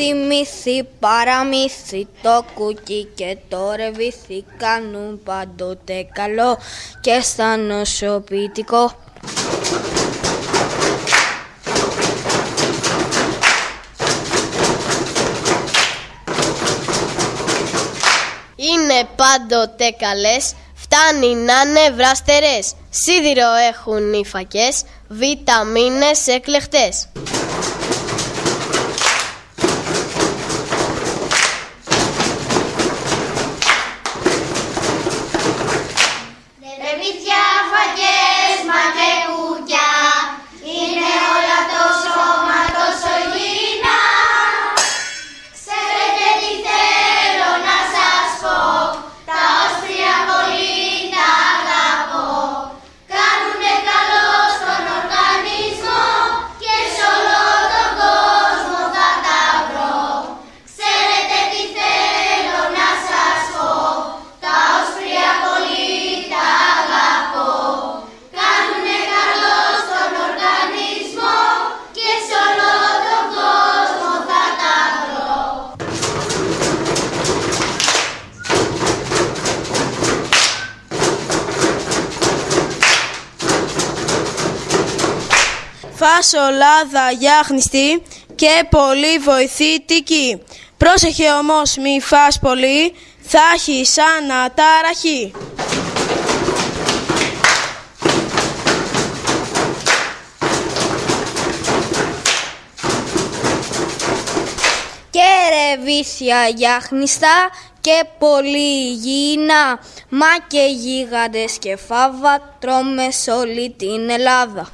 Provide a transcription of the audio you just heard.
Μύθι, μύθι, παραμύθι, το κουκί και το ρεβίθι κάνουν πάντοτε καλό και στα νοσοποιητικό. Είναι πάντοτε καλές, φτάνει να είναι βραστερές. Σίδηρο έχουν οι φακές, βιταμίνες εκλεχτές. Φασολάδα γιάχνιστη και πολύ βοηθητική. Πρόσεχε όμως μη φας πολύ, θα έχει σαν αταραχή. Και ρεβίθια γιάχνιστα και πολύ υγιεινά. Μα και γίγαντες και φάβα τρώμες σε όλη την Ελλάδα.